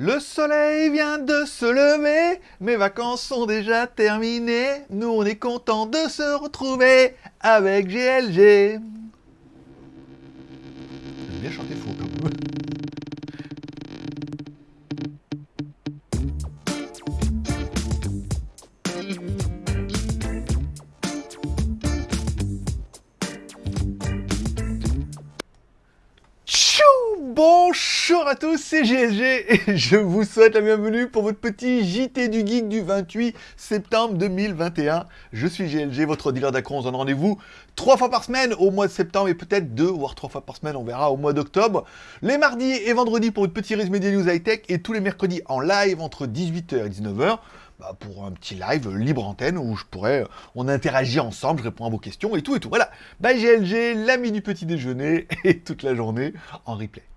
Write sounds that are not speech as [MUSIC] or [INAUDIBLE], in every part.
Le soleil vient de se lever, mes vacances sont déjà terminées, nous on est content de se retrouver avec GLG. À tous, c'est GLG et je vous souhaite la bienvenue pour votre petit JT du Geek du 28 septembre 2021. Je suis GLG, votre dealer d'accro, on se donne rendez-vous trois fois par semaine au mois de septembre et peut-être deux, voire trois fois par semaine, on verra au mois d'octobre. Les mardis et vendredis pour une petite résumé des news high-tech et tous les mercredis en live entre 18h et 19h. Bah, pour un petit live libre antenne où je pourrais, on interagit ensemble, je réponds à vos questions et tout et tout. Voilà, bah GLG, l'ami du petit déjeuner et toute la journée en replay.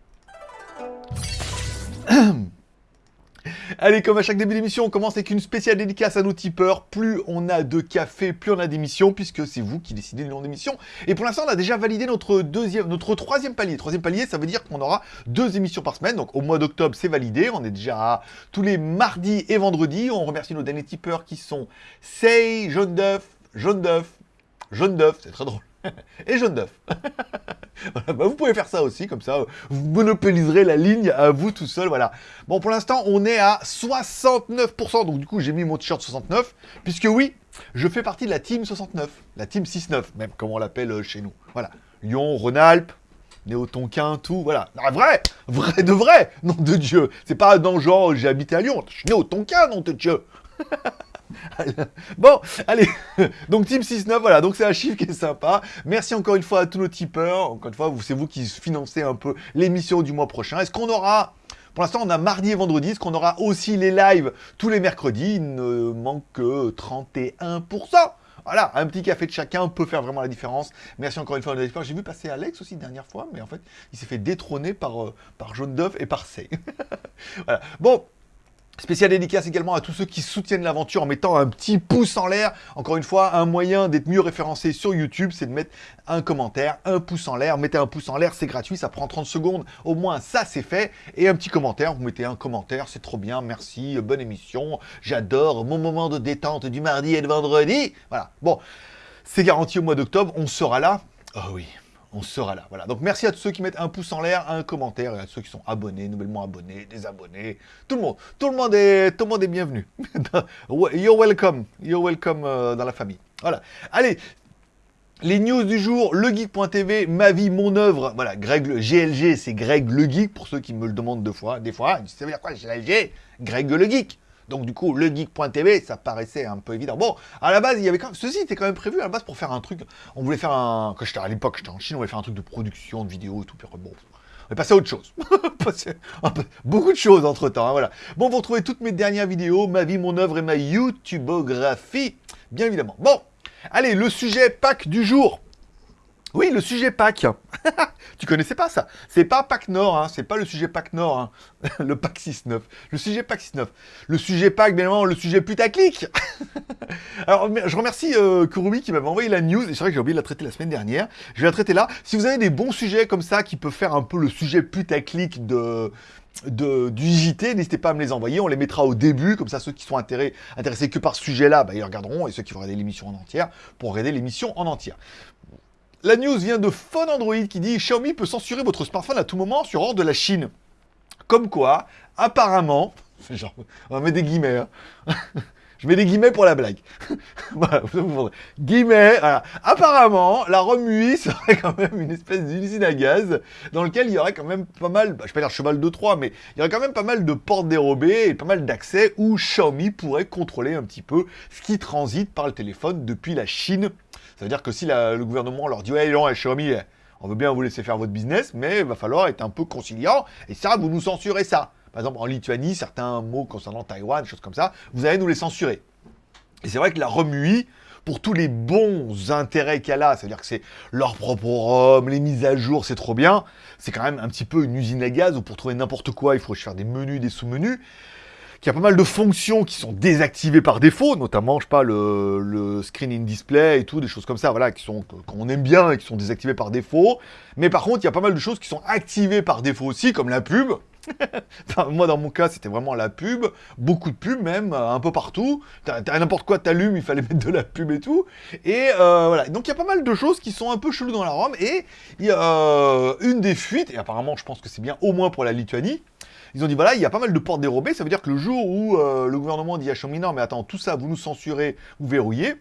[CLEARS THROAT] Allez, comme à chaque début d'émission, on commence avec une spéciale dédicace à nos tipeurs. Plus on a de café, plus on a d'émissions, puisque c'est vous qui décidez du nom d'émission. Et pour l'instant, on a déjà validé notre deuxième, notre troisième palier. Troisième palier, ça veut dire qu'on aura deux émissions par semaine. Donc au mois d'octobre, c'est validé. On est déjà tous les mardis et vendredis. On remercie nos derniers tipeurs qui sont Say, Jaune d'œuf, Jaune d'œuf, Jaune d'œuf, c'est très drôle. [LAUGHS] et jaune d'œuf. [LAUGHS] bah vous pouvez faire ça aussi, comme ça, vous monopoliserez la ligne à vous tout seul, voilà. Bon, pour l'instant, on est à 69%, donc du coup, j'ai mis mon t-shirt 69, puisque oui, je fais partie de la team 69, la team 6-9, même, comme on l'appelle euh, chez nous. Voilà, Lyon, Rhône-Alpes, Néo-Tonquin, tout, voilà. Ah, vrai Vrai de vrai Nom de Dieu C'est pas dans genre, j'ai habité à Lyon, je suis Néo-Tonquin, nom de Dieu [LAUGHS] [LAUGHS] bon, allez, donc Team 6-9, voilà, donc c'est un chiffre qui est sympa. Merci encore une fois à tous nos tipeurs. Encore une fois, c'est vous qui financez un peu l'émission du mois prochain. Est-ce qu'on aura... Pour l'instant, on a mardi et vendredi. Est-ce qu'on aura aussi les lives tous les mercredis? Il ne manque que 31%. Voilà, un petit café de chacun peut faire vraiment la différence. Merci encore une fois à. J'ai vu passer Alex aussi dernière fois, mais en fait, il s'est fait détrôner par, euh, par Jaune d'œuf et par Sey. [LAUGHS] voilà. Bon, Spécial dédicace également à tous ceux qui soutiennent l'aventure en mettant un petit pouce en l'air. Encore une fois, un moyen d'être mieux référencé sur YouTube, c'est de mettre un commentaire, un pouce en l'air. Mettez un pouce en l'air, c'est gratuit, ça prend 30 secondes. Au moins, ça, c'est fait. Et un petit commentaire, vous mettez un commentaire, c'est trop bien, merci, bonne émission. J'adore mon moment de détente du mardi et de vendredi. Voilà, bon, c'est garanti au mois d'octobre, on sera là. Oh oui, on sera là. Voilà. Donc merci à tous ceux qui mettent un pouce en l'air, un commentaire, et à ceux qui sont abonnés, nouvellement abonnés, désabonnés, tout le monde. Tout le monde est, tout le monde est bienvenu. [LAUGHS] You're welcome. You're welcome euh, dans la famille. Voilà. Allez, les news du jour, legeek.tv, ma vie, mon œuvre. Voilà, Greg, le GLG, c'est Greg le Geek, pour ceux qui me le demandent deux fois, des fois. Ça veut quoi, Greg le Geek. Donc du coup, le geek.tv, ça paraissait un peu évident. Bon, à la base, il y avait quand même... Ceci était quand même prévu à la base pour faire un truc... On voulait faire un... Quand à l'époque, j'étais en Chine, on voulait faire un truc de production, de vidéos et tout. Puis bon, on est passé à autre chose. [LAUGHS] Beaucoup de choses entre-temps, hein, voilà. Bon, vous retrouvez toutes mes dernières vidéos, ma vie, mon œuvre et ma YouTubeographie, bien évidemment. Bon, allez, le sujet pack du jour. Oui, le sujet Pâques. [LAUGHS] tu connaissais pas ça? C'est pas Pâques Nord, hein. c'est pas le sujet Pâques Nord, hein. [LAUGHS] le Pâques 6-9. Le sujet Pâques 6-9. Le sujet Pâques, bien évidemment, le sujet putaclic. [LAUGHS] Alors, je remercie euh, Kurubi qui m'avait envoyé la news, et c'est vrai que j'ai oublié de la traiter la semaine dernière. Je vais la traiter là. Si vous avez des bons sujets comme ça, qui peuvent faire un peu le sujet putaclic de, du JT, n'hésitez pas à me les envoyer, on les mettra au début, comme ça ceux qui sont intéressés, que par ce sujet-là, bah, ils regarderont, et ceux qui vont regarder l'émission en entière, pour regarder l'émission en entière. La news vient de Phone Android qui dit Xiaomi peut censurer votre smartphone à tout moment sur ordre de la Chine. Comme quoi, apparemment, [LAUGHS] genre, on va mettre des guillemets, hein. [LAUGHS] Je mets des guillemets pour la blague. [LAUGHS] voilà, guillemets, voilà. Apparemment, la Romui serait quand même une espèce d'usine à gaz dans lequel il y aurait quand même pas mal, bah, je vais pas dire cheval de Troie, mais il y aurait quand même pas mal de portes dérobées et pas mal d'accès où Xiaomi pourrait contrôler un petit peu ce qui transite par le téléphone depuis la Chine ça veut dire que si le gouvernement leur dit « Ouais, non, Xiaomi, on veut bien vous laisser faire votre business, mais il va falloir être un peu conciliant, et ça, vous nous censurez ça. » Par exemple, en Lituanie, certains mots concernant Taïwan, choses comme ça, vous allez nous les censurer. Et c'est vrai que la remue, pour tous les bons intérêts qu'elle a, c'est-à-dire que c'est leur propre ROM, les mises à jour, c'est trop bien, c'est quand même un petit peu une usine à gaz où pour trouver n'importe quoi, il faut faire des menus, des sous-menus qu'il y a pas mal de fonctions qui sont désactivées par défaut, notamment, je sais pas, le, le screen in display et tout, des choses comme ça, voilà, qui sont qu'on aime bien et qui sont désactivées par défaut. Mais par contre, il y a pas mal de choses qui sont activées par défaut aussi, comme la pub. [LAUGHS] moi, dans mon cas, c'était vraiment la pub, beaucoup de pub même, un peu partout. T'as n'importe quoi, t'allumes, il fallait [LAUGHS] mettre de la pub et tout. Et euh, voilà. Donc, il y a pas mal de choses qui sont un peu cheloues dans la ROM. Et il y a euh, une des fuites, et apparemment, je pense que c'est bien au moins pour la Lituanie. Ils ont dit voilà, il y a pas mal de portes dérobées. Ça veut dire que le jour où euh, le gouvernement dit à non, mais attends, tout ça, vous nous censurez, vous verrouillez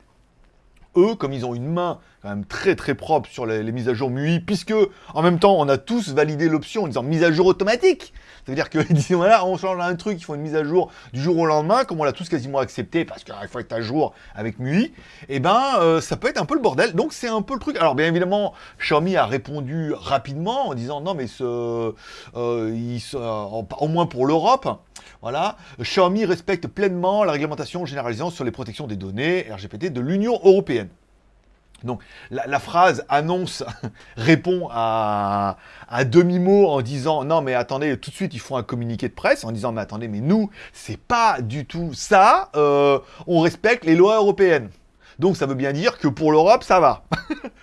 eux, comme ils ont une main quand même très très propre sur les, mises à jour MUI, puisque en même temps on a tous validé l'option en disant mise à jour automatique. Ça veut dire qu'ils [LAUGHS] disent voilà, on change un truc, ils font une mise à jour du jour au lendemain, comme on l'a tous quasiment accepté parce qu'il faut être à jour avec MUI, et eh ben euh, ça peut être un peu le bordel. Donc c'est un peu le truc. Alors bien évidemment, Xiaomi a répondu rapidement en disant non mais ce, euh, au moins pour l'Europe. Voilà, Xiaomi respecte pleinement la réglementation généralisée sur les protections des données RGPD de l'Union Européenne. Donc la, phrase annonce [LAUGHS] répond à, demi-mot en disant non mais attendez tout de suite ils font un communiqué de presse en disant mais attendez mais nous c'est pas du tout ça euh, on respecte les lois européennes. Donc ça veut bien dire que pour l'Europe ça va. [LAUGHS]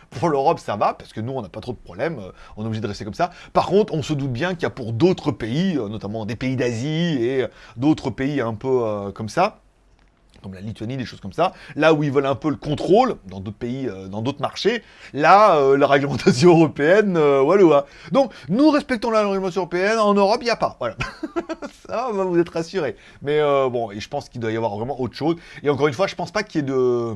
Pour l'Europe ça va parce que nous on n'a pas trop de problèmes euh, on est obligé de rester comme ça. Par contre on se doute bien qu'il y a pour d'autres pays euh, notamment des pays d'Asie et d'autres pays un peu comme ça comme la Lituanie, des choses comme ça, là où ils veulent un peu le contrôle, dans d'autres pays, euh, dans d'autres marchés, là, euh, la réglementation [LAUGHS] européenne, euh, voilà. Donc, nous respectons la réglementation européenne, en Europe, il n'y a pas, voilà. [LAUGHS] ça va vous être rassurés. Mais bon, et je pense qu'il doit y avoir vraiment autre chose. Et encore une fois, je pense pas qu'il y ait de...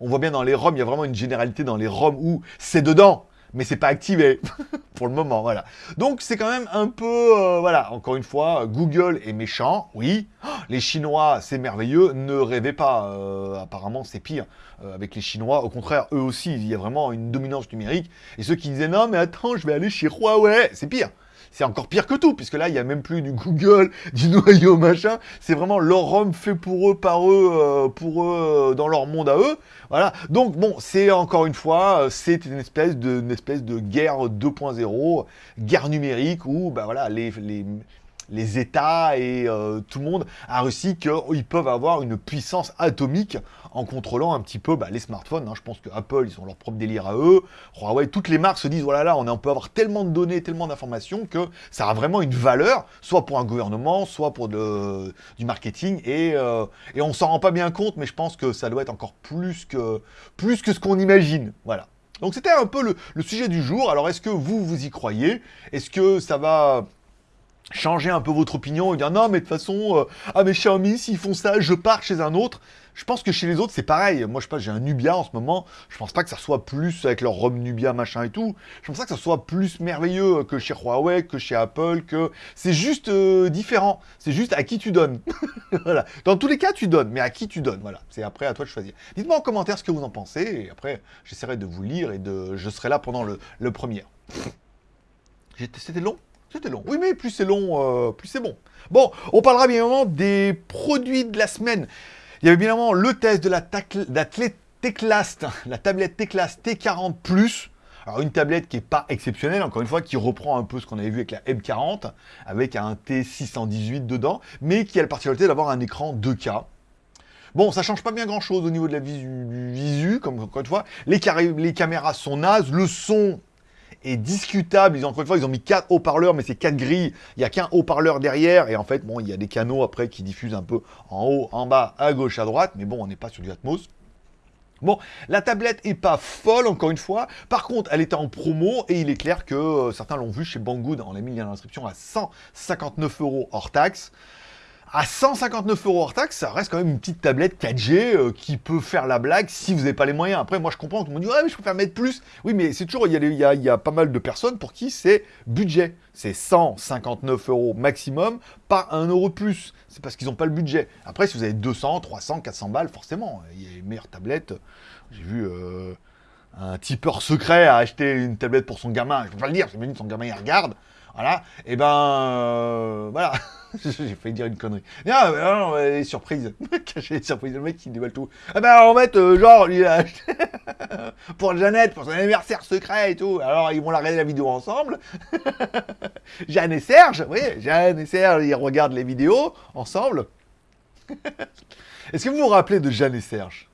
On voit bien dans les ROM, il y a vraiment une généralité dans les ROM où c'est dedans, mais c'est pas activé [LAUGHS] pour le moment, voilà. Donc c'est quand même un peu, euh, voilà, encore une fois, Google est méchant, oui. [GASPS] Les Chinois, c'est merveilleux, ne rêvez pas, euh, apparemment c'est pire euh, avec les Chinois. Au contraire, eux aussi, il y a vraiment une dominance numérique. Et ceux qui disaient non mais attends, je vais aller chez Huawei, c'est pire c'est encore pire que tout, puisque là, il n'y a même plus du Google, [LAUGHS] du noyau, machin. C'est vraiment leur ROM fait pour eux, par eux, euh, pour eux, euh, dans leur monde à eux. Voilà. Donc, bon, c'est encore une fois, euh, c'est une espèce de, espèce de guerre 2.0, guerre numérique, où, bah voilà, les, les les États et tout le monde a réussi qu'ils peuvent avoir une puissance atomique en contrôlant un petit peu bah, les smartphones. Hein. Je pense que Apple, ils ont leur propre délire à eux. Huawei, toutes les marques se disent, voilà, là, on, peut avoir tellement de données, tellement d'informations que ça a vraiment une valeur, soit pour un gouvernement, soit pour du marketing. Et, euh, et on s'en rend pas bien compte, mais je pense que ça doit être encore plus que, plus que ce qu'on imagine. Voilà. Donc c'était un peu le sujet du jour. Alors est-ce que vous, vous y croyez? Est-ce que ça va changer un peu votre opinion et dire non mais de toute façon, euh, ah mais Xiaomi s'ils font ça, je pars chez un autre. Je pense que chez les autres c'est pareil. Moi je sais pas, j'ai un Nubia en ce moment. Je pense pas que ça soit plus avec leur ROM Nubia machin et tout. Je pense pas que ça soit plus merveilleux que chez Huawei, que chez Apple, que c'est juste euh, différent. C'est juste à qui tu donnes. [LAUGHS] voilà. Dans tous les cas tu donnes, mais à qui tu donnes. Voilà. C'est après à toi de choisir. Dites-moi en commentaire ce que vous en pensez et après j'essaierai de vous lire et de, je serai là pendant le, le premier. C'était long? C'était long. Oui, mais plus c'est long, euh, plus c'est bon. Bon, on parlera bien évidemment des produits de la semaine. Il y avait bien évidemment le test de la, Teclast, la tablette Teclast T40 Plus. Alors une tablette qui n'est pas exceptionnelle, encore une fois, qui reprend un peu ce qu'on avait vu avec la M40, avec un T618 dedans, mais qui a la particularité d'avoir un écran 2K. Bon, ça change pas bien grand chose au niveau de la visu, visu comme encore une fois. Les, les caméras sont nazes, le son est discutable. Ils ont, encore une fois, ils ont mis quatre haut-parleurs, mais c'est quatre grilles. Il n'y a qu'un haut-parleur derrière. Et en fait, bon, il y a des canaux après qui diffusent un peu en haut, en bas, à gauche, à droite. Mais bon, on n'est pas sur du Atmos. Bon, la tablette est pas folle, encore une fois. Par contre, elle était en promo et il est clair que euh, certains l'ont vu chez Banggood. On l'a mis dans l'inscription à 159 euros hors taxe à 159 euros hors taxe, ça reste quand même une petite tablette 4G euh, qui peut faire la blague si vous n'avez pas les moyens. Après, moi je comprends, tout le monde dit ouais mais je préfère mettre plus. Oui mais c'est toujours, il y, a, pas mal de personnes pour qui c'est budget. C'est 159 euros maximum, pas un euro de plus. C'est parce qu'ils n'ont pas le budget. Après, si vous avez 200, 300, 400 balles, forcément, il y a une meilleure tablette. J'ai vu... Euh, un tipeur secret acheter une tablette pour son gamin, je peux pas le dire, c'est son gamin il regarde, voilà, et eh ben euh, voilà, [LAUGHS] j'ai failli dire une connerie. Non, non, les surprises, [LAUGHS] cacher les surprises, le mec qui dévoile tout. Ah ben en fait, euh, genre, lui, a acheté [LAUGHS] pour Jeannette, pour son anniversaire secret et tout, alors ils vont la regarder la vidéo ensemble. Jeanne et Serge, oui, Jeanne et Serge, ils regardent les vidéos ensemble. Est-ce que vous vous rappelez de Jeanne et Serge?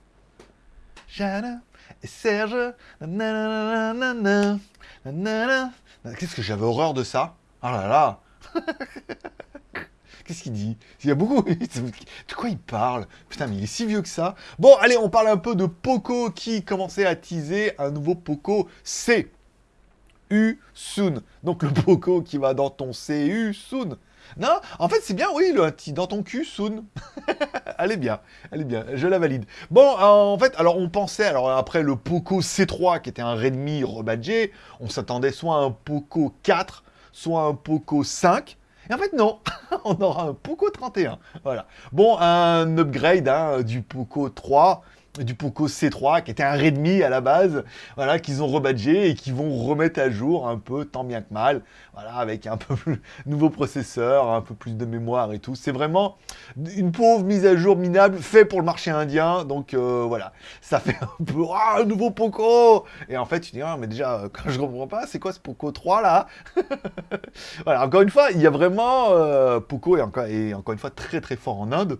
Jeanne et Serge, nanana, Qu'est-ce que j'avais horreur de ça? Ah là là [LAUGHS] Qu'est-ce qu'il dit? Il y a beaucoup... De quoi il parle? Putain, mais il est si vieux que ça. Bon, allez, on parle un peu de Poco qui commençait à teaser un nouveau Poco C. U soon. Donc le Poco qui va dans ton CU soon. Non, en fait, c'est bien, oui, le dans ton cul, soon. [LAUGHS] elle est bien, elle est bien, je la valide. Bon, en fait, alors on pensait, alors après le Poco C3, qui était un Redmi rebadgé, on s'attendait soit à un Poco 4, soit un Poco 5. Et en fait, non, [LAUGHS] on aura un Poco 31. Voilà. Bon, un upgrade hein, du Poco 3 du Poco C3, qui était un Redmi à la base, voilà, qu'ils ont rebadgé et qui vont remettre à jour un peu, tant bien que mal, voilà, avec un [LAUGHS] peu plus nouveau processeur, un peu plus de mémoire et tout. C'est vraiment une pauvre mise à jour minable, fait pour le marché indien, donc euh, voilà, ça fait [LAUGHS] un peu, ah, nouveau Poco! Et en fait, tu dis, ah, mais déjà, quand je comprends pas, c'est quoi ce Poco 3 là? [LAUGHS] Voilà, encore une fois, il y a vraiment, euh, Poco est encore, est encore une fois très très fort en Inde,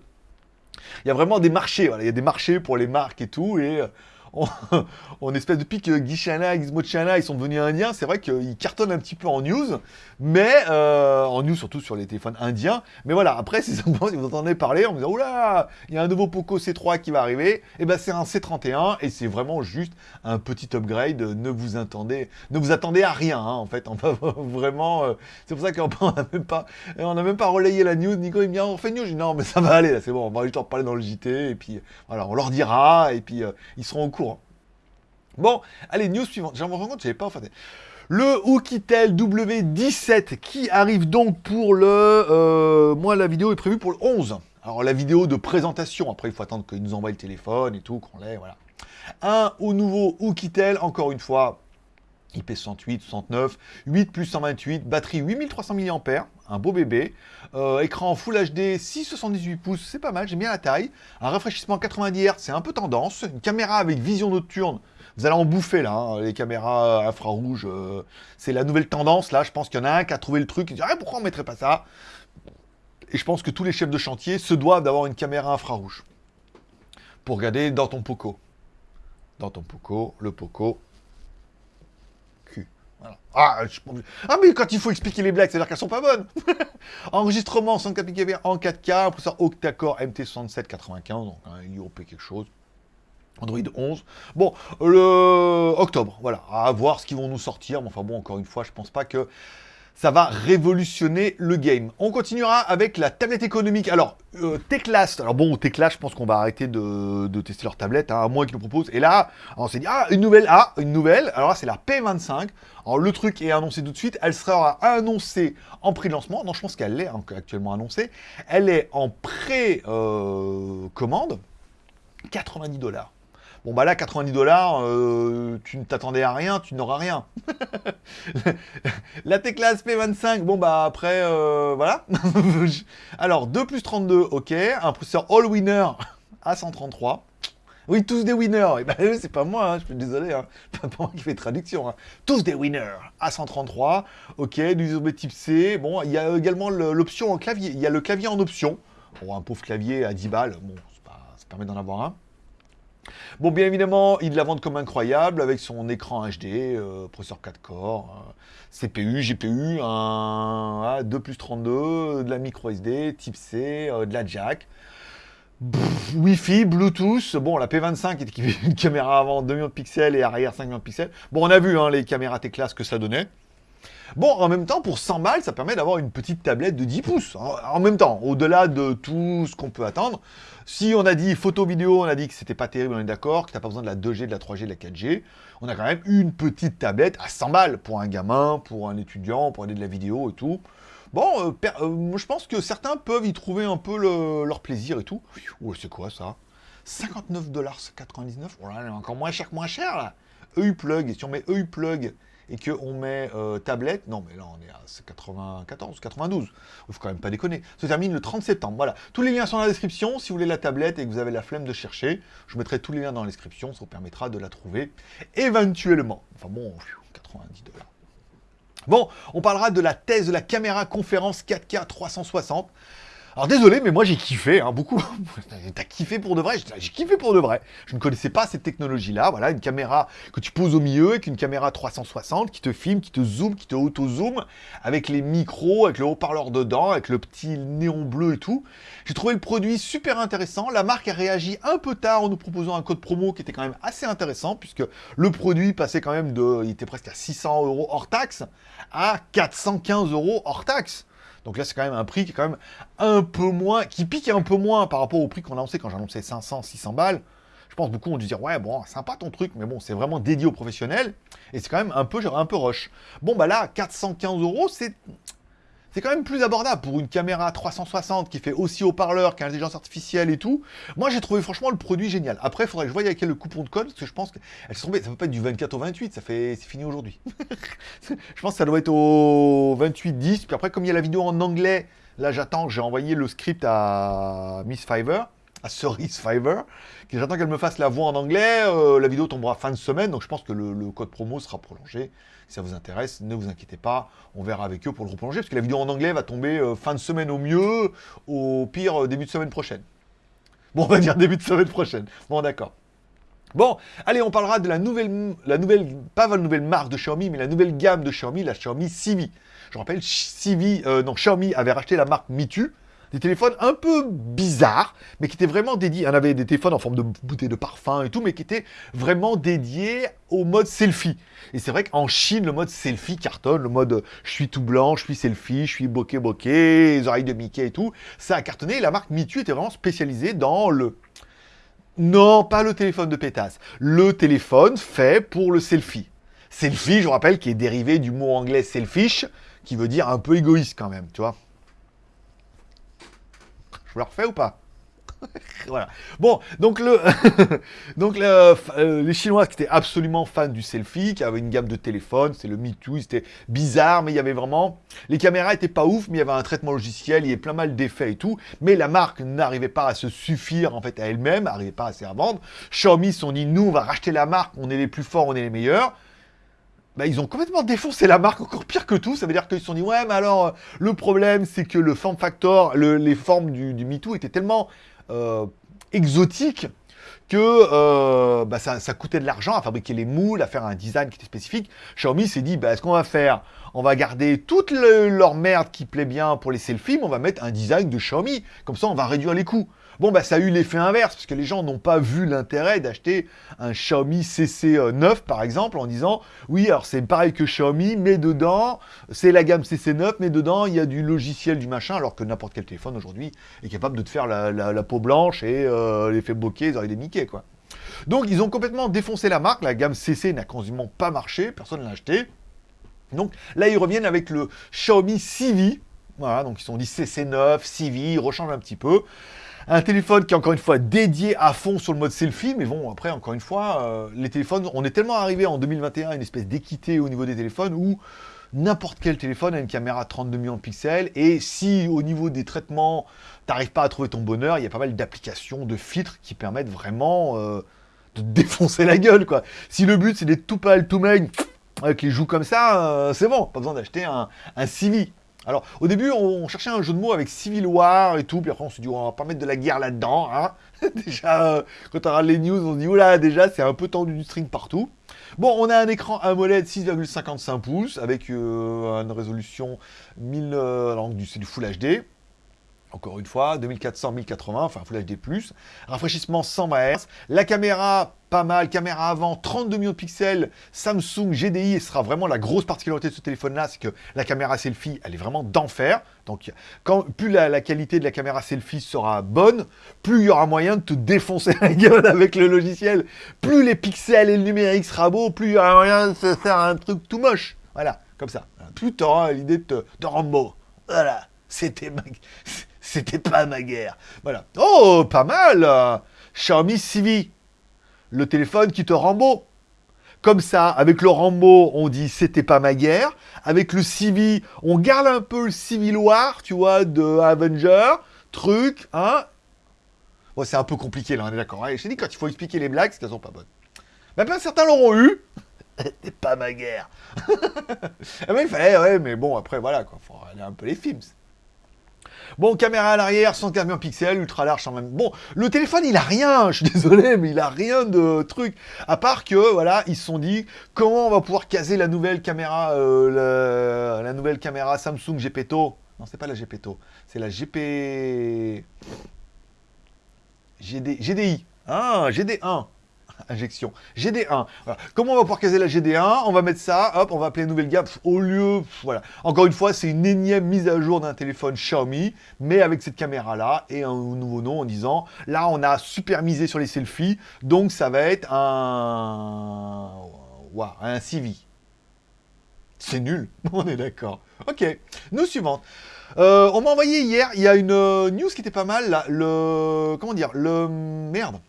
il y a vraiment des marchés, il y a des marchés pour les marques et tout, et [LAUGHS] euh, on, espèce depuis que Guy Chana, Gizmo Chana, ils sont devenus indiens, c'est vrai qu'ils cartonnent un petit peu en news, mais euh, en news surtout sur les téléphones indiens. Mais voilà, après, [LAUGHS] si vous entendez parler, on me dit oula, il y a un nouveau Poco C3 qui va arriver. Et eh ben c'est un C31 et c'est vraiment juste un petit upgrade. Ne vous attendez, ne vous attendez à rien, hein, en fait. On va [LAUGHS] vraiment, euh, c'est pour ça qu'on n'a même pas, on n'a même pas relayé la news. Nico il me dit on fait news, non mais ça va aller là, c'est bon, on va juste en parler dans le JT et puis voilà, on leur dira et puis euh, ils seront au courant. Bon, allez, news suivante. J'en me rends compte, j'avais pas en fait. Le Oukitel W17 qui arrive donc pour le... Euh, moi, la vidéo est prévue pour le 11. Alors, la vidéo de présentation. Après, il faut attendre qu'ils nous envoient le téléphone et tout, qu'on l'ait, voilà. Un au nouveau Oukitel, encore une fois, IP68, 69, 8 plus 128, batterie 8300 mAh, un beau bébé, euh, écran Full HD 678 pouces, c'est pas mal, j'aime bien la taille, un rafraîchissement 90 Hz, c'est un peu tendance, une caméra avec vision nocturne vous allez en bouffer là, hein, les caméras infrarouges. Euh, c'est la nouvelle tendance là. Je pense qu'il y en a un qui a trouvé le truc. Il dit ah, pourquoi on mettrait pas ça? Et je pense que tous les chefs de chantier se doivent d'avoir une caméra infrarouge pour regarder dans ton Poco. Dans ton Poco, le Poco. Voilà. Ah, ah, mais quand il faut expliquer les blagues, c'est-à-dire qu'elles sont pas bonnes. [LAUGHS] Enregistrement 104 en 4K, processeur octa-core MT6795, donc un IOP quelque chose. Android 11. Bon, le octobre, voilà, à voir ce qu'ils vont nous sortir. Mais enfin bon, encore une fois, je pense pas que ça va révolutionner le game. On continuera avec la tablette économique. Alors, euh, Teclast. Alors bon, Teclast, je pense qu'on va arrêter de, tester leur tablette, hein, à moins qu'ils nous proposent. Et là, on s'est dit, ah, une nouvelle, ah, une nouvelle. Alors là, c'est la P25. Alors le truc est annoncé tout de suite. Elle sera annoncée en prix de lancement. Non, je pense qu'elle est actuellement annoncée. Elle est en pré-commande. Euh, 90 dollars. Bon, bah là, 90 dollars, euh, tu ne t'attendais à rien, tu n'auras rien. [LAUGHS] la Teclas P25, bon, bah après, euh, voilà. [LAUGHS] Alors, 2 plus 32, ok. Un processeur All-Winner à 133. Oui, tous des winners. bah, c'est pas moi, hein, je suis désolé. Hein. [LAUGHS] Pas moi qui fais traduction. Hein. Tous des winners à 133. Ok, du USB type C. Bon, il y a également l'option en clavier. Il y a le clavier en option. Bon, un pauvre clavier à 10 balles. Bon, ça permet d'en avoir un. Bon, bien évidemment, il la vend comme incroyable avec son écran HD, euh, processeur 4 corps, euh, CPU, GPU, un, 2 plus 32, de la micro SD, type C, euh, de la jack. Wi-Fi, Bluetooth, bon la P25 est équipée d'une caméra avant 2 millions de pixels et arrière 5 millions de pixels. Bon on a vu hein, les caméras T-Class que ça donnait. Bon, en même temps, pour 100 balles, ça permet d'avoir une petite tablette de 10 pouces. En même temps, au-delà de tout ce qu'on peut attendre, si on a dit photo-vidéo, on a dit que c'était pas terrible, on est d'accord, que t'as pas besoin de la 2G, de la 3G, de la 4G, on a quand même une petite tablette à 100 balles pour un gamin, pour un étudiant, pour aller de la vidéo et tout. Bon, euh, euh, je pense que certains peuvent y trouver un peu leur plaisir et tout. Oh, c'est quoi ça? 59,99$, oh là, encore moins cher que moins cher là. EU plug, si on met EU plug et qu'on met euh, tablette, non mais là on est à 94, 92, il faut quand même pas déconner, se termine le 30 septembre, voilà. Tous les liens sont dans la description, si vous voulez la tablette et que vous avez la flemme de chercher, je mettrai tous les liens dans la description, ça vous permettra de la trouver éventuellement. Enfin bon, 90 dollars. Bon, on parlera de la thèse de la caméra conférence 4K 360. Alors désolé, mais moi j'ai kiffé, hein, beaucoup. [LAUGHS] T'as kiffé pour de vrai? J'ai kiffé pour de vrai. Je ne connaissais pas cette technologie-là. Voilà, une caméra que tu poses au milieu, avec une caméra 360 qui te filme, qui te zoome, qui te auto-zoom, avec les micros, avec le haut-parleur dedans, avec le petit néon bleu et tout. J'ai trouvé le produit super intéressant. La marque a réagi un peu tard en nous proposant un code promo qui était quand même assez intéressant, puisque le produit passait quand même de... Il était presque à 600 euros hors taxe à 415 euros hors taxe. Donc là, c'est quand même un prix qui est quand même un peu moins, qui pique un peu moins par rapport au prix qu'on a annoncé quand annoncé 500, 600 balles. Je pense beaucoup ont dû dire, ouais, bon, sympa ton truc, mais bon, c'est vraiment dédié aux professionnels. Et c'est quand même un peu, un peu rush. Bon, bah là, 415 euros, c'est c'est quand même plus abordable pour une caméra 360 qui fait aussi haut-parleur qu'intelligence artificielle et tout. Moi, j'ai trouvé franchement le produit génial. Après, il faudrait que je voie avec le coupon de code, parce que je pense qu'elle tombée, ça peut pas être du 24 au 28, ça fait, c'est fini aujourd'hui. [LAUGHS] je pense que ça doit être au 28-10, puis après, comme il y a la vidéo en anglais, là, j'attends, j'ai envoyé le script à Miss Fiverr, à Cerise Fiverr, j'attends qu'elle me fasse la voix en anglais, euh, la vidéo tombera fin de semaine, donc je pense que le code promo sera prolongé. Si ça vous intéresse, ne vous inquiétez pas, on verra avec eux pour le replonger, parce que la vidéo en anglais va tomber euh, fin de semaine au mieux, au pire euh, début de semaine prochaine. Bon, on va dire début de semaine prochaine. Bon, d'accord. Bon, allez, on parlera de la nouvelle, la nouvelle, pas la nouvelle marque de Xiaomi, mais la nouvelle gamme de Xiaomi, la Xiaomi Civi. Je rappelle, Civi, non, Xiaomi avait racheté la marque Mitu, des téléphones un peu bizarres, mais qui étaient vraiment dédiés. On avait des téléphones en forme de bouteille de parfum et tout, mais qui étaient vraiment dédiés au mode selfie. Et c'est vrai qu'en Chine, le mode selfie cartonne, le mode je suis tout blanc, je suis selfie, je suis bokeh bokeh, les oreilles de Mickey et tout. Ça a cartonné. La marque Mitu était vraiment spécialisée dans le. Non, pas le téléphone de pétasse. Le téléphone fait pour le selfie. Selfie, je vous rappelle, qui est dérivé du mot anglais selfish, qui veut dire un peu égoïste quand même, tu vois. Je vous le refais ou pas [LAUGHS] voilà. Bon, donc, le [LAUGHS] donc euh, les Chinois qui étaient absolument fans du selfie, qui avaient une gamme de téléphones, c'est le Me Too, c'était bizarre, mais il y avait vraiment... Les caméras étaient pas ouf, mais il y avait un traitement logiciel, il y avait plein mal d'effets et tout, mais la marque n'arrivait pas à se suffire en fait à elle-même, n'arrivait pas à se vendre. Xiaomi sont dit, nous on va racheter la marque, on est les plus forts, on est les meilleurs. Bah, ils ont complètement défoncé la marque, encore pire que tout. Ça veut dire qu'ils se sont dit, ouais, mais alors, euh, le problème, c'est que le form factor, les formes du, MeToo étaient tellement euh, exotiques que euh, bah, ça, coûtait de l'argent à fabriquer les moules, à faire un design qui était spécifique. Xiaomi s'est dit, bah, ce qu'on va faire, on va garder toute leur merde qui plaît bien pour les selfies, on va mettre un design de Xiaomi. Comme ça, on va réduire les coûts. Bon, bah, ça a eu l'effet inverse, parce que les gens n'ont pas vu l'intérêt d'acheter un Xiaomi CC9, par exemple, en disant, oui, alors c'est pareil que Xiaomi, mais dedans, c'est la gamme CC9, mais dedans, il y a du logiciel, du machin, alors que n'importe quel téléphone aujourd'hui est capable de te faire la, peau blanche et euh, l'effet bokeh, les oreilles des Mickey, quoi. Donc, ils ont complètement défoncé la marque, la gamme CC n'a quasiment pas marché, personne ne l'a acheté. Donc, là, ils reviennent avec le Xiaomi Civi, voilà, donc ils sont dit CC9, Civi, ils rechangent un petit peu. Un téléphone qui est encore une fois dédié à fond sur le mode selfie, mais bon, après, encore une fois, euh, les téléphones, on est tellement arrivé en 2021 à une espèce d'équité au niveau des téléphones où n'importe quel téléphone a une caméra 32 millions de pixels, et si au niveau des traitements, t'arrives pas à trouver ton bonheur, il y a pas mal d'applications, de filtres qui permettent vraiment euh, de [LAUGHS] défoncer la gueule, quoi. Si le but c'est d'être tout pâle, tout maigre, avec les joues comme ça, euh, c'est bon, pas besoin d'acheter un, Civi. Alors, au début, on, cherchait un jeu de mots avec Civil War et tout, puis après on s'est dit, on va pas mettre de la guerre quand hein [LAUGHS] déjà, euh, quand on regarde les news, on se dit, oula, déjà, c'est un peu tendu du string partout. Bon, on a un écran AMOLED 6,55 pouces, avec euh, une résolution 1000, euh, alors c'est du Full HD, encore une fois, 2400, 1080, enfin Full HD+, rafraîchissement 100 Hz, la caméra pas mal, caméra avant, 32 millions de pixels, Samsung GDI, et ce sera vraiment la grosse particularité de ce téléphone-là, c'est que la caméra selfie, elle est vraiment d'enfer, donc plus la, qualité de la caméra selfie sera bonne, plus il y aura moyen de te défoncer la gueule avec le logiciel, plus les pixels et le numérique sera beau, plus il y aura moyen de se faire un truc tout moche, voilà, comme ça, plus tu auras l'idée de te, de rendre voilà, c'était. C'était pas ma guerre. Voilà. Oh, pas mal Xiaomi Civi. Le téléphone qui te rend beau. Comme ça, avec le Rambo, on dit c'était pas ma guerre. Avec le Civi, on garde un peu le Civil War, tu vois, de Avenger, truc, hein. Bon, c'est un peu compliqué là, on est d'accord. Je t'ai dit, quand il faut expliquer les blagues, c'est qu'elles sont pas bonnes. Mais plein certains l'auront eu. [LAUGHS] c'était pas ma guerre. [LAUGHS] mais il fallait, ouais, mais bon, après, voilà, quoi. Faut aller un peu les films. Bon, caméra à l'arrière, 115 pixels, ultra large quand même. Bon, le téléphone, il a rien, [LAUGHS] je suis désolé, mais il a rien de truc. À part que, voilà, ils se sont dit, comment on va pouvoir caser la nouvelle caméra, euh, la, nouvelle caméra Samsung GPTO Non, c'est pas la GPTO, c'est la GP... GD... GDI. Ah, GD1 injection. GD1. Comment on va pouvoir caser la GD1 On va mettre ça, hop, on va appeler nouvelle gamme. Au lieu, voilà. Encore une fois, c'est une énième mise à jour d'un téléphone Xiaomi, mais avec cette caméra-là et un nouveau nom en disant, là, on a super misé sur les selfies, donc ça va être un... Wow, un CV. C'est nul, [LAUGHS] on est d'accord. Ok, nous suivante. Euh, on m'a envoyé hier, il y a une euh, news qui était pas mal, le... Comment dire Le... Merde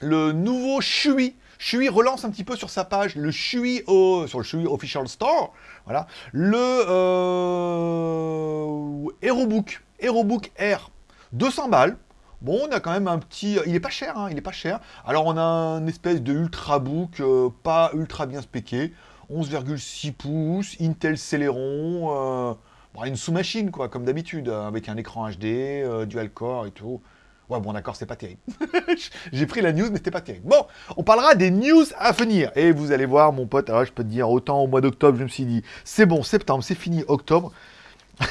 le nouveau Shui. Shui relance un petit peu sur sa page le Shui au, sur le Shui Official Store. Voilà. Le euh, HeroBook. HeroBook Air. 200 balles. Bon, on a quand même un petit... Il est pas cher, hein, il est pas cher. Alors, on a un espèce de Ultrabook, euh, pas ultra bien spéqué. 11,6 pouces, Intel Celeron, euh, une sous-machine, quoi, comme d'habitude, avec un écran HD, euh, dual-core et tout. Ouais, bon, d'accord, c'est pas terrible. [LAUGHS] J'ai pris la news, mais c'était pas terrible. Bon, on parlera des news à venir. Et vous allez voir, mon pote, alors je peux te dire, autant au mois d'octobre, je me suis dit, c'est bon, septembre, c'est fini, octobre. [LAUGHS]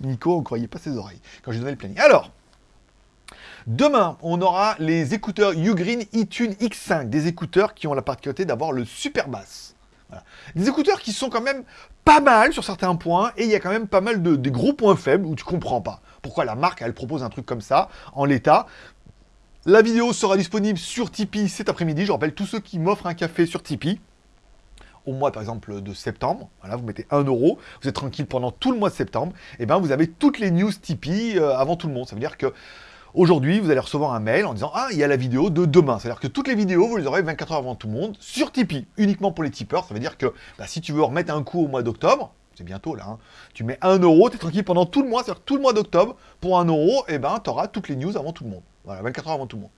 Nico, on croyait pas ses oreilles quand j'ai donné le planning. Alors, Demain, on aura les écouteurs Ugreen eTune X5, des écouteurs qui ont la particularité d'avoir le super bass. Des écouteurs qui sont quand même pas mal sur certains points, et il y a quand même pas mal de gros points faibles où tu comprends pas pourquoi la marque, elle propose un truc comme ça, en l'état. La vidéo sera disponible sur Tipeee cet après-midi. Je rappelle, tous ceux qui m'offrent un café sur Tipeee, au mois par exemple de septembre, voilà, vous mettez 1 euro, vous êtes tranquille pendant tout le mois de septembre, et bien vous avez toutes les news Tipeee euh, avant tout le monde. Ça veut dire que Aujourd'hui, vous allez recevoir un mail en disant « Ah, il y a la vidéo de demain ». C'est-à-dire que toutes les vidéos, vous les aurez 24 heures avant tout le monde sur Tipeee, uniquement pour les tipeurs. Ça veut dire que bah, si tu veux remettre un coup au mois d'octobre, c'est bientôt là, hein, tu mets 1 euro, tu es tranquille pendant tout le mois, c'est-à-dire tout le mois d'octobre, pour 1 euro, et eh ben tu auras toutes les news avant tout le monde. Voilà, 24 heures avant tout le monde.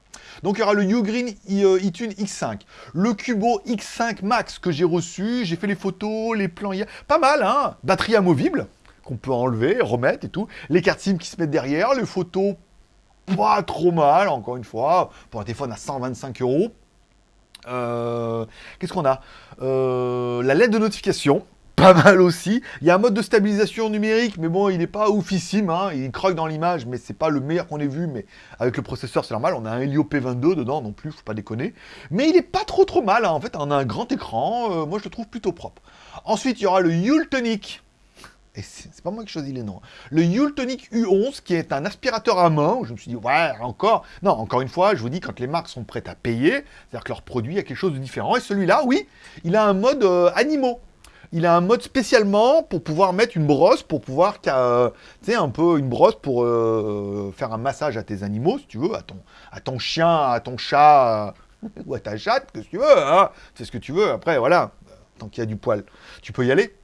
Donc il y aura le Ugreen iTunes X5, le Cubo X5 Max que j'ai reçu, j'ai fait les photos, les plans hier, pas mal hein, batterie amovible, qu'on peut enlever, remettre et tout, les cartes SIM qui se mettent derrière, les photos pas trop mal, encore une fois, pour un téléphone à 125 euros. Euh, qu'est-ce qu'on a? Euh, La lettre de notification, pas mal aussi. Il y a un mode de stabilisation numérique, mais bon, il n'est pas oufissime, hein. il croque dans l'image, mais c'est pas le meilleur qu'on ait vu, mais avec le processeur, c'est normal. On a un Helio P22 dedans non plus, faut pas déconner. Mais il est pas trop trop mal, hein. en fait, on a un grand écran, euh, moi je le trouve plutôt propre. Ensuite, il y aura le Yultonic et c'est pas moi qui choisis les noms, le Yultonic U11, qui est un aspirateur à main, je me suis dit, ouais, encore, non, encore une fois, je vous dis, quand les marques sont prêtes à payer, c'est-à-dire que leur produit a quelque chose de différent, et celui-là, oui, il a un mode euh, animaux, il a un mode spécialement pour pouvoir mettre une brosse, pour pouvoir, euh, un peu une brosse pour euh, faire un massage à tes animaux, si tu veux, à ton, à ton chien, à ton chat, [LAUGHS] ou à ta chatte, que tu veux, hein, c'est ce que tu veux, après, voilà, tant qu'il y a du poil, tu peux y aller.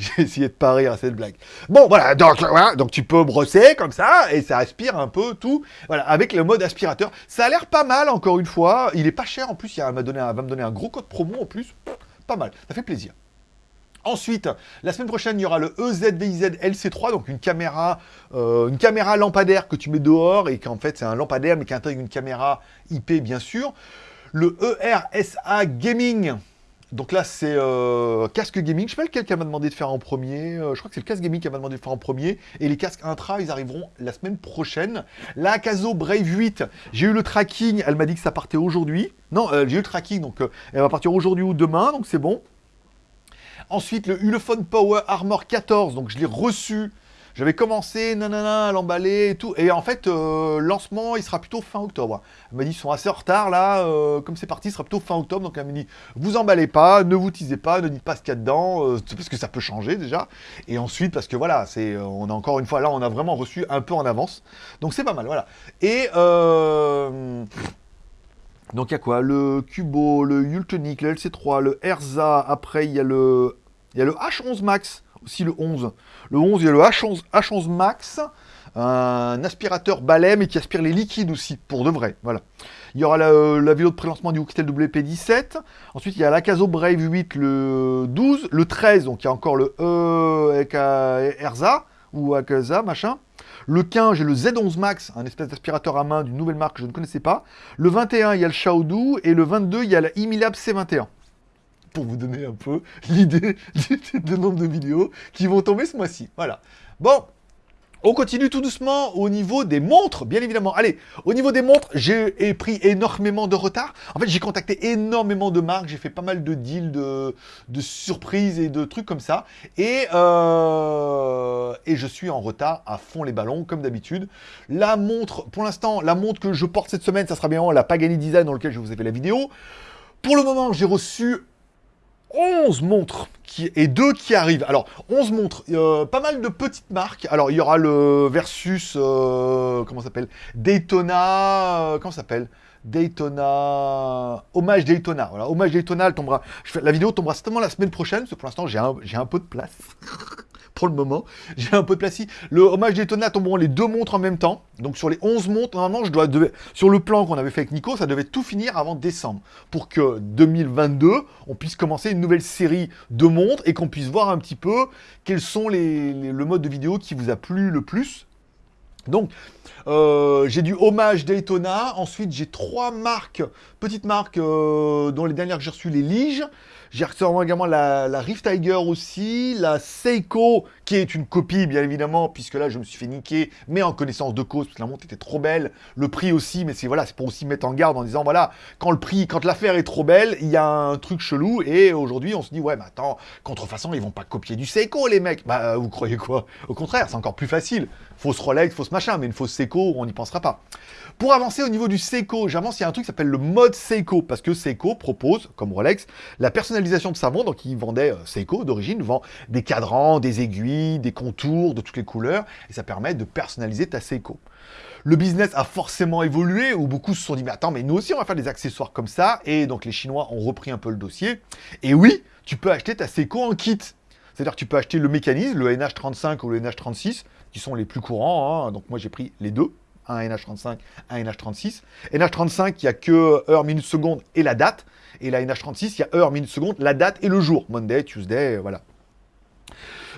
[LAUGHS] J'ai essayé de pas rire à cette blague. Bon, voilà, donc, voilà, donc tu peux brosser comme ça, et ça aspire un peu tout, voilà, avec le mode aspirateur. Ça a l'air pas mal, encore une fois. Il est pas cher, en plus, il va, me donner un gros code promo, en plus. Pas mal, ça fait plaisir. Ensuite, la semaine prochaine, il y aura le EZVIZ LC3, donc une caméra, euh, une caméra lampadaire que tu mets dehors et qu'en fait c'est un lampadaire mais qui intègre une caméra IP bien sûr. Le ERSA Gaming, donc là, c'est euh, casque gaming. Je sais pas lequel qu'elle m'a demandé de faire en premier. Euh, je crois que c'est le casque gaming qu'elle m'a demandé de faire en premier. Et les casques intra, ils arriveront la semaine prochaine. La Caso Brave 8, j'ai eu le tracking. Elle m'a dit que ça partait aujourd'hui. Non, euh, j'ai eu le tracking, donc elle va partir aujourd'hui ou demain, donc c'est bon. Ensuite, le Ulefone Power Armor 14, donc je l'ai reçu j'avais commencé, nanana, à l'emballer et tout. Et en fait, euh, lancement, il sera plutôt fin octobre. Elle m'a dit, ils sont assez en retard là. Euh, comme c'est parti, il sera plutôt fin octobre. Donc elle m'a dit, vous emballez pas, ne vous teasez pas, ne dites pas ce qu'il y a dedans. Euh, parce que ça peut changer déjà. Et ensuite, parce que voilà, c'est, on a encore une fois, là, on a vraiment reçu un peu en avance. Donc c'est pas mal, voilà. Et... donc il y a quoi? Le Cubo, le Yultonic, le LC3, le Erza, après il y il y a le H11 Max aussi le 11. Le 11, il y a le H11, H11 Max, un aspirateur balai, mais qui aspire les liquides aussi, pour de vrai, voilà. Il y aura la, la vidéo de prélancement du Oukitel WP17. Ensuite, il y a l'Acaso Brave 8 le 12. Le 13, donc il y a encore le E euh, Erza, ou Akaza, machin. Le 15, j'ai le Z11 Max, un espèce d'aspirateur à main d'une nouvelle marque que je ne connaissais pas. Le 21, il y a le Xiaodu. Et le 22, il y a la Imilab C21 pour vous donner un peu [LAUGHS] l'idée du nombre de vidéos qui vont tomber ce mois-ci. Voilà. Bon, on continue tout doucement au niveau des montres, bien évidemment. Allez, au niveau des montres, j'ai pris énormément de retard. En fait, j'ai contacté énormément de marques, j'ai fait pas mal de deals, de, surprises et de trucs comme ça. Et, euh, et je suis en retard à fond les ballons, comme d'habitude. La montre, pour l'instant, la montre que je porte cette semaine, ça sera bien la Pagani Design dans lequel je vous ai fait la vidéo. Pour le moment, j'ai reçu 11 montres qui, et deux qui arrivent. Alors, 11 montres, euh, pas mal de petites marques. Alors, il y aura le Versus, euh, comment s'appelle? Daytona, euh, comment s'appelle? Daytona... Hommage Daytona, voilà, Hommage Daytona, tombera... la vidéo tombera certainement la semaine prochaine, parce que pour l'instant, j'ai un peu de place. Pour le moment. [LAUGHS] J'ai un peu de place Le hommage Daytona tomberont les deux montres en même temps. Donc sur les 11 montres, normalement, je dois sur le plan qu'on avait fait avec Nico, ça devait tout finir avant décembre. Pour que 2022, on puisse commencer une nouvelle série de montres et qu'on puisse voir un petit peu quels sont les, le mode de vidéo qui vous a plu le plus. Donc, euh, j'ai du hommage Daytona. Ensuite, j'ai trois marques, petites marques, euh, dont les dernières que j'ai reçues, les Lige. J'ai reçu également la, la, Rift Tiger aussi, la Seiko, qui est une copie, bien évidemment, puisque là, je me suis fait niquer, mais en connaissance de cause, parce que la montre était trop belle, le prix aussi, mais c'est voilà, c'est pour aussi mettre en garde en disant, voilà, quand le prix, quand l'affaire est trop belle, il y a un truc chelou, et aujourd'hui, on se dit, ouais, mais attends, contrefaçon, ils vont pas copier du Seiko, les mecs Bah, vous croyez quoi? Au contraire, c'est encore plus facile. Fausse Rolex, fausse machin, mais une fausse Seiko, on n'y pensera pas. Pour avancer au niveau du Seiko, j'avance, il y a un truc qui s'appelle le mode Seiko, parce que Seiko propose, comme Rolex, la personnalisation de sa montre, donc il vendait, euh, Seiko d'origine, vend des cadrans, des aiguilles, des contours de toutes les couleurs, et ça permet de personnaliser ta Seiko. Le business a forcément évolué, où beaucoup se sont dit, mais attends, mais nous aussi on va faire des accessoires comme ça, et donc les Chinois ont repris un peu le dossier, et oui, tu peux acheter ta Seiko en kit. C'est-à-dire tu peux acheter le mécanisme, le NH35 ou le NH36, qui sont les plus courants, hein. donc moi j'ai pris les deux, un NH35, un NH36. NH35, il n'y a que heure, minute, seconde et la date. Et la NH36, il y a heure, minute, seconde, la date et le jour. Monday, Tuesday, voilà.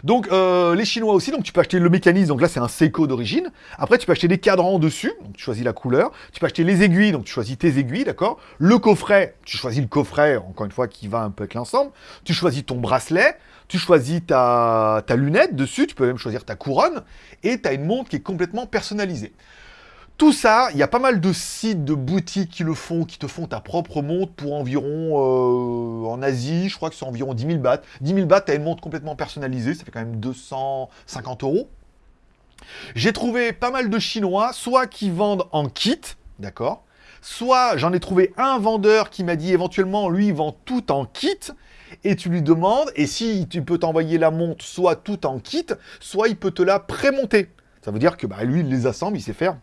Donc euh, les Chinois aussi, donc tu peux acheter le mécanisme, donc là c'est un Seiko d'origine. Après tu peux acheter des cadrans dessus, donc tu choisis la couleur. Tu peux acheter les aiguilles, donc tu choisis tes aiguilles, d'accord? Le coffret, tu choisis le coffret, encore une fois, qui va un peu avec l'ensemble. Tu choisis ton bracelet, tu choisis ta, ta lunette dessus, tu peux même choisir ta couronne, et tu as une montre qui est complètement personnalisée. Tout ça, il y a pas mal de sites, de boutiques qui le font, qui te font ta propre montre pour environ, euh, en Asie, je crois que c'est environ 10 000 bahts. 10 000 bahts, as une montre complètement personnalisée, ça fait quand même 250 euros. J'ai trouvé pas mal de Chinois, soit qui vendent en kit, d'accord Soit j'en ai trouvé un vendeur qui m'a dit éventuellement, lui, il vend tout en kit, et tu lui demandes, et si tu peux t'envoyer la montre soit tout en kit, soit il peut te la prémonter. Ça veut dire que bah, lui, il les assemble, il sait faire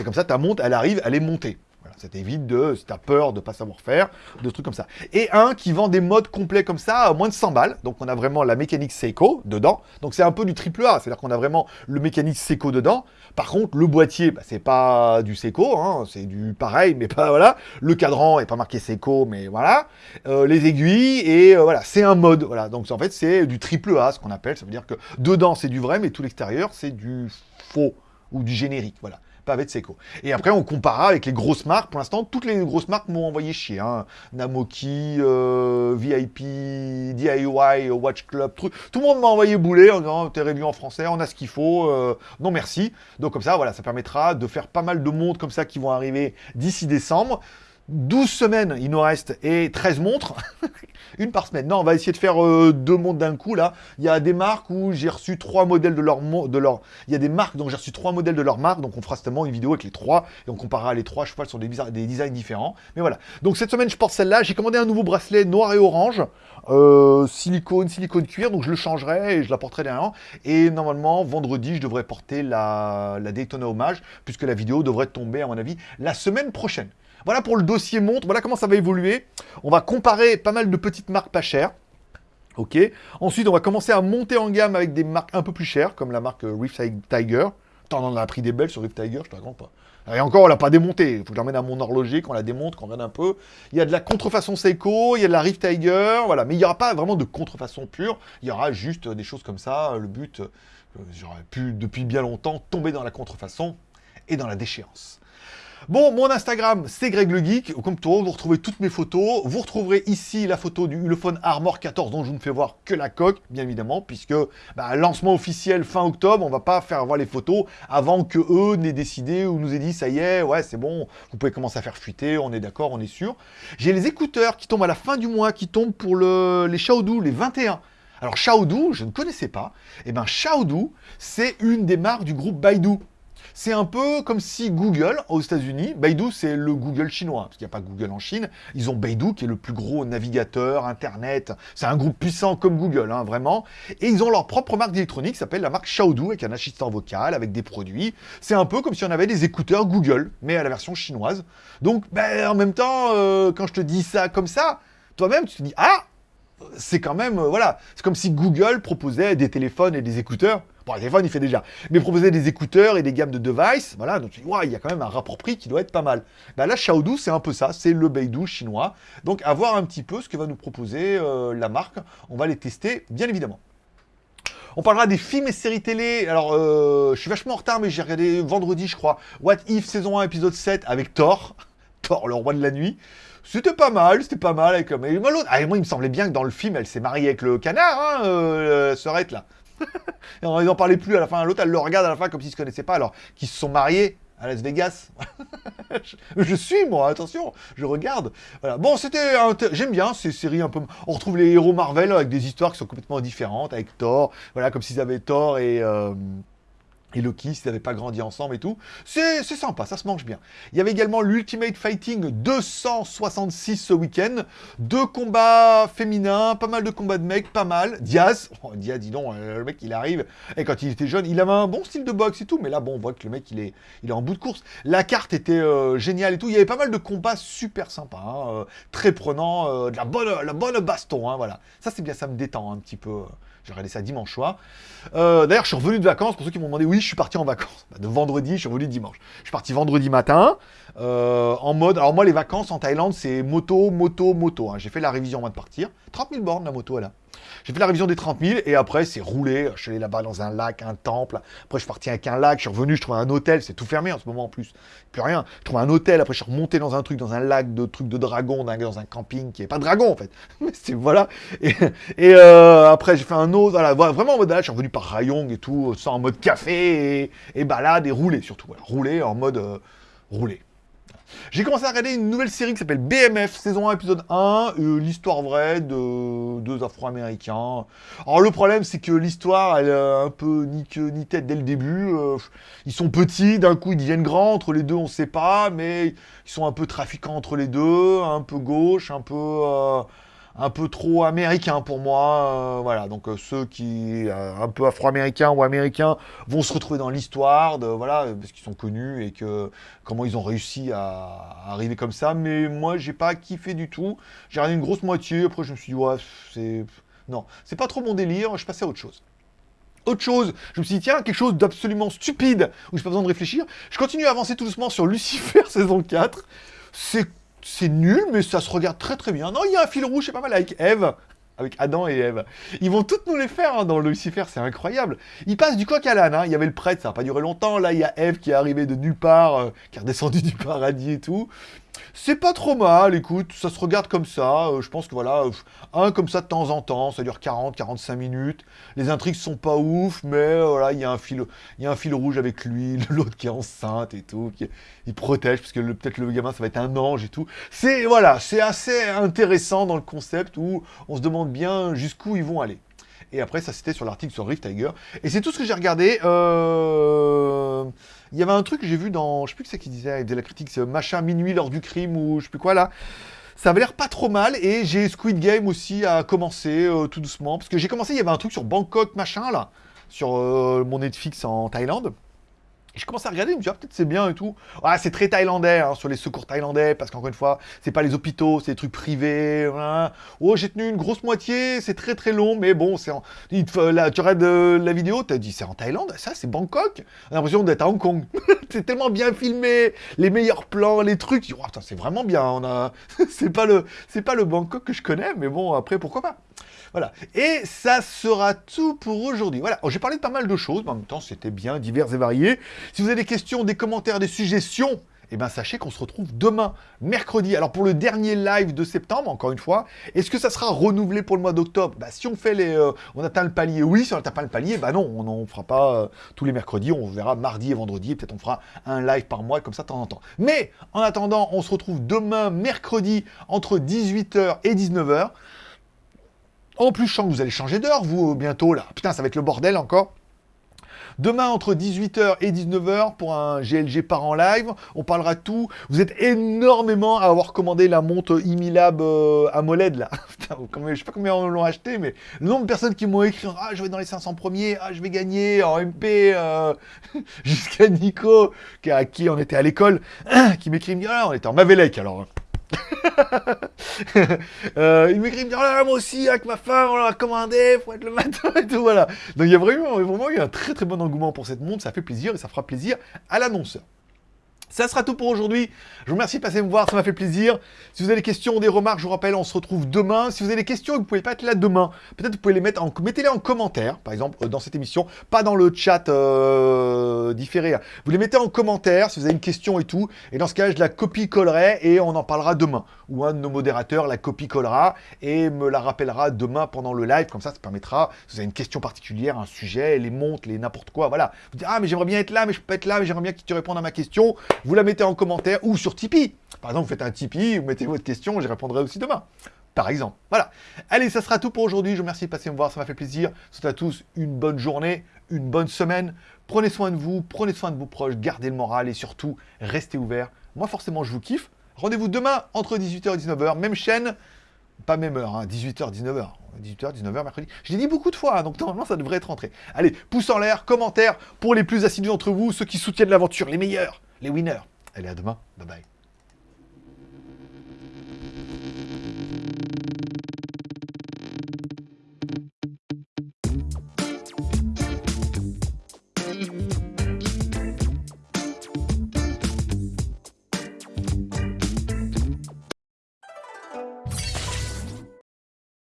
Et comme ça, ta montre, elle arrive, elle est montée. Ça t'évite de, si t'as peur de pas savoir faire, de trucs comme ça. Et un qui vend des modes complets comme ça à moins de 100 balles. Donc on a vraiment la mécanique Seiko dedans. Donc c'est un peu du triple A, c'est-à-dire qu'on a vraiment le mécanique Seiko dedans. Par contre, le boîtier, bah, c'est pas du Seiko, hein, c'est du pareil, mais pas [LAUGHS] voilà. Le cadran est pas marqué Seiko, mais voilà. Euh, les aiguilles et euh, voilà, c'est un mode. Voilà, donc en fait c'est du triple A, ce qu'on appelle. Ça veut dire que dedans c'est du vrai, mais tout l'extérieur c'est du faux ou du générique. Voilà Seiko. Et après, on comparera avec les grosses marques. Pour l'instant, toutes les grosses marques m'ont envoyé chier. Hein. Namoki, euh, VIP, DIY, Watch Club, truc. Tout le monde m'a envoyé bouler en disant t'es revu en français, on a ce qu'il faut. Euh, non merci. Donc comme ça, voilà, ça permettra de faire pas mal de montres comme ça qui vont arriver d'ici décembre. 12 semaines, il nous reste, et 13 montres, [LAUGHS] une par semaine. Non, on va essayer de faire euh, deux montres d'un coup, là. Il y a des marques où j'ai reçu trois modèles de leur... De leur... Il y a des marques dont j'ai reçu trois modèles de leur marque, donc on fera certainement une vidéo avec les trois, et on comparera les trois cheval sur des, des designs différents. Mais voilà. Donc cette semaine, je porte celle-là. J'ai commandé un nouveau bracelet noir et orange, euh, silicone, silicone cuir, donc je le changerai et je la porterai derrière. Et normalement, vendredi, je devrais porter la, la Daytona Hommage, puisque la vidéo devrait tomber, à mon avis, la semaine prochaine. Voilà pour le dossier montre, voilà comment ça va évoluer. On va comparer pas mal de petites marques pas chères. Ok. Ensuite, on va commencer à monter en gamme avec des marques un peu plus chères, comme la marque Rift Tiger. Attends, on en a pris des belles sur Rift Tiger, je te raconte pas. Et encore, on l'a pas démonté. Il faut que je l'emmène à mon horloger, qu'on la démonte, qu'on regarde un peu. Il y a de la contrefaçon Seiko, il y a de la Rift Tiger, voilà. Mais il n'y aura pas vraiment de contrefaçon pure. Il y aura juste des choses comme ça. Le but, euh, j'aurais pu depuis bien longtemps tomber dans la contrefaçon et dans la déchéance. Bon, mon Instagram, c'est Greg le Geek. Comme toujours, vous retrouvez toutes mes photos. Vous retrouverez ici la photo du Ulefone Armor 14 dont je ne fais voir que la coque, bien évidemment, puisque bah, lancement officiel fin octobre, on va pas faire voir les photos avant que eux n'aient décidé ou nous aient dit ça y est, ouais, c'est bon, vous pouvez commencer à faire fuiter, on est d'accord, on est sûr. J'ai les écouteurs qui tombent à la fin du mois, qui tombent pour le, les Xiaodu, les 21. Alors Xiaodu, je ne connaissais pas. Eh ben Xiaodu, c'est une des marques du groupe Baidu. C'est un peu comme si Google, aux États-Unis, Baidu, c'est le Google chinois, parce qu'il n'y a pas Google en Chine. Ils ont Baidu, qui est le plus gros navigateur, Internet. C'est un groupe puissant comme Google, hein, vraiment. Et ils ont leur propre marque d'électronique, qui s'appelle la marque Xiaodu, avec un assistant vocal, avec des produits. C'est un peu comme si on avait des écouteurs Google, mais à la version chinoise. Donc, ben, en même temps, euh, quand je te dis ça comme ça, toi-même, tu te dis, ah, c'est quand même, euh, voilà, c'est comme si Google proposait des téléphones et des écouteurs Bon, le téléphone, il fait déjà. Mais proposer des écouteurs et des gammes de devices, voilà, donc tu il y a quand même un rapport prix qui doit être pas mal. Bah là, Xiaodu, c'est un peu ça, c'est le Beidou chinois. Donc, à voir un petit peu ce que va nous proposer euh, la marque. On va les tester, bien évidemment. On parlera des films et séries télé. Alors, euh, je suis vachement en retard, mais j'ai regardé vendredi, je crois, What If saison 1, épisode 7 avec Thor. [LAUGHS] Thor, le roi de la nuit. C'était pas mal, c'était pas mal. Avec, mais l'autre, ah, moi, il me semblait bien que dans le film, elle s'est mariée avec le canard, hein, euh, Serette, là. [LAUGHS] ils n'en parlaient plus à la fin. L'autre, elle le regarde à la fin comme s'ils se connaissaient pas, alors qu'ils se sont mariés à Las Vegas. [LAUGHS] je, suis, moi, attention, je regarde. Voilà. Bon, c'était... J'aime bien ces séries un peu... On retrouve les héros Marvel avec des histoires qui sont complètement différentes, avec Thor, voilà, comme s'ils avaient Thor et... Euh, et Loki, s'ils n'avaient pas grandi ensemble et tout. C'est sympa, ça se mange bien. Il y avait également l'Ultimate Fighting 266 ce week-end. Deux combats féminins, pas mal de combats de mecs, pas mal. Diaz, [LAUGHS] oh, Diaz, dis donc, euh, le mec il arrive. Et quand il était jeune, il avait un bon style de boxe et tout, mais là, bon, on voit que le mec il est, il est en bout de course. La carte était euh, géniale et tout. Il y avait pas mal de combats super sympas, hein, euh, très prenants, de la bonne, la bonne baston, hein, voilà. Ça c'est bien, ça me détend un petit peu. J'ai regardé ça dimanche soir. Euh, d'ailleurs, je suis revenu de vacances. Pour ceux qui m'ont demandé, oui, je suis parti en vacances. Bah, de vendredi, je suis revenu dimanche. Je suis parti vendredi matin. Euh, en mode. Alors, moi, les vacances en Thaïlande, c'est moto, moto, moto. Hein. J'ai fait la révision avant de partir. 30 000 bornes, la moto, là. J'ai fait la révision des 30 000 et après, c'est roulé. Je suis allé là-bas dans un lac, un temple. Après, je suis parti avec un lac. Je suis revenu, je trouvais un hôtel. C'est tout fermé en ce moment en plus. Plus rien. Je trouvais un hôtel. Après, je suis remonté dans un truc, dans un lac de trucs de dragon, dans un camping qui est pas dragon en fait. [LAUGHS] Mais c'est voilà. Et, euh, après, j'ai fait un autre. Voilà, vraiment en mode là, je suis revenu par Rayong et tout, ça en mode café et, balade et rouler surtout. Voilà. Rouler en mode euh, rouler. J'ai commencé à regarder une nouvelle série qui s'appelle BMF, saison 1, épisode 1, euh, l'histoire vraie de deux Afro-Américains. Alors le problème, c'est que l'histoire, elle est un peu ni queue ni tête dès le début. Euh, ils sont petits, d'un coup ils deviennent grands, entre les deux on sait pas, mais ils sont un peu trafiquants entre les deux, un peu gauche, un peu... Euh, un peu trop américain pour moi. Euh, voilà, donc euh, ceux qui, euh, un peu afro-américains ou américains, vont se retrouver dans l'histoire, voilà, parce qu'ils sont connus et que comment ils ont réussi à, arriver comme ça. Mais moi, j'ai pas kiffé du tout. J'ai regardé une grosse moitié. Après, je me suis dit, ouais, c'est. Non, c'est pas trop mon délire. Je passais à autre chose autre chose. Je me suis dit, tiens, quelque chose d'absolument stupide, où j'ai pas besoin de réfléchir. Je continue à avancer tout doucement sur Lucifer [LAUGHS] saison 4. C'est c'est nul, mais ça se regarde très très bien. Non, il y a un fil rouge, c'est pas mal, avec Eve. Avec Adam et Eve. Ils vont toutes nous les faire hein, dans Lucifer, c'est incroyable. Ils passent du coq à l'âne, hein. il y avait le prêtre, ça n'a pas duré longtemps. Là, il y a Eve qui est arrivée de nulle part, euh, qui est redescendue [LAUGHS] du paradis et tout. C'est pas trop mal, écoute, ça se regarde comme ça. Euh, je pense que voilà, euh, un comme ça de temps en temps, ça dure 40-45 minutes. Les intrigues sont pas ouf, mais euh, voilà, il y a un fil, il y a un fil rouge avec lui, [LAUGHS] l'autre qui est enceinte et tout, qui il protège parce que peut-être le gamin ça va être un ange et tout. C'est voilà, c'est assez intéressant dans le concept où on se demande bien jusqu'où ils vont aller. Et après, ça c'était sur l'article sur Rift Tiger. Et c'est tout ce que j'ai regardé. Euh... Il y avait un truc que j'ai vu dans, je sais plus que c'est qui disait, de la critique, c'est machin minuit lors du crime ou je sais plus quoi là. Ça avait l'air pas trop mal et j'ai Squid Game aussi à commencer euh, tout doucement parce que j'ai commencé, il y avait un truc sur Bangkok machin là, sur euh, mon Netflix en Thaïlande. Je commence à regarder, je me dis, ah, peut-être c'est bien et tout. Ah, c'est très thaïlandais, hein, sur les secours thaïlandais, parce qu'encore une fois, c'est pas les hôpitaux, c'est des trucs privés. Oh, j'ai tenu une grosse moitié, c'est très très long, mais bon, c'est en... tu regardes euh, la vidéo, tu as dit, c'est en Thaïlande, ça, c'est Bangkok. On a l'impression d'être à Hong Kong. [LAUGHS] c'est tellement bien filmé, les meilleurs plans, les trucs. Oh, c'est vraiment bien. On a... [LAUGHS] c'est pas le, c'est pas le Bangkok que je connais, mais bon, après, pourquoi pas. Voilà. Et ça sera tout pour aujourd'hui. Voilà. Oh, j'ai parlé de pas mal de choses, mais en même temps, c'était bien divers et varié. Si vous avez des questions, des commentaires, des suggestions, eh bien, sachez qu'on se retrouve demain, mercredi. Alors, pour le dernier live de septembre, encore une fois, est-ce que ça sera renouvelé pour le mois d'octobre? Bah, Si on fait les... Euh, on atteint le palier, oui. Si on n'atteint pas le palier, bah non, on n'en fera pas euh, tous les mercredis. On verra mardi et vendredi. Peut-être on fera un live par mois, comme ça, de temps en temps. Mais, en attendant, on se retrouve demain, mercredi, entre 18h et 19h. En plus, je sens que vous allez changer d'heure, vous, bientôt, là. Putain, ça va être le bordel encore. Demain, entre 18h et 19h, pour un GLG par en live, on parlera tout. Vous êtes énormément à avoir commandé la montre Imilab euh, AMOLED, là. [LAUGHS] Putain, je sais pas combien on l'ont acheté, mais le nombre de personnes qui m'ont écrit « Ah, je vais dans les 500 premiers, ah, je vais gagner en MP euh, [LAUGHS] Jusqu'à Nico, à qui on était à l'école, [CLEARS THROAT] qui m'écrit « Ah, on était en Mavelec, alors... » [LAUGHS] euh, il m'écrit, il me dit, oh moi aussi, avec ma femme, on l'a commandé, faut être le matin et tout, voilà. Donc il y a vraiment, vraiment un très très bon engouement pour cette montre, ça fait plaisir et ça fera plaisir à l'annonceur. Ça sera tout pour aujourd'hui. Je vous remercie de passer me voir, ça m'a fait plaisir. Si vous avez des questions ou des remarques, je vous rappelle, on se retrouve demain. Si vous avez des questions et que vous ne pouvez pas être là demain, peut-être vous pouvez les mettre en... Mettez-les en commentaire, par exemple, euh, dans cette émission. Pas dans le chat euh, différé. Vous les mettez en commentaire si vous avez une question et tout. Et dans ce cas, je la copie-collerai et on en parlera demain. Ou un de nos modérateurs la copie-collera et me la rappellera demain pendant le live. Comme ça, ça permettra, si vous avez une question particulière, un sujet, les montres, les n'importe quoi, voilà. Vous dites, ah, mais j'aimerais bien être là, mais je peux pas être là, mais j'aimerais bien que tu répondes à ma question vous la mettez en commentaire ou sur Tipeee. Par exemple, vous faites un Tipeee, vous mettez votre question, j'y répondrai aussi demain. Par exemple. Voilà. Allez, ça sera tout pour aujourd'hui. Je vous remercie de passer me voir, ça m'a fait plaisir. Je souhaite à tous une bonne journée, une bonne semaine. Prenez soin de vous, prenez soin de vos proches, gardez le moral et surtout, restez ouverts. Moi, forcément, je vous kiffe. Rendez-vous demain entre 18h et 19h, même chaîne, pas même heure, 18h, 19h. 18h, 19h, mercredi. Je l'ai dit beaucoup de fois, hein, donc normalement ça devrait être rentré. Allez, pouce en l'air, commentaire pour les plus assidus d'entre vous, ceux qui soutiennent l'aventure, les meilleurs les winners. Allez, à demain. Bye bye.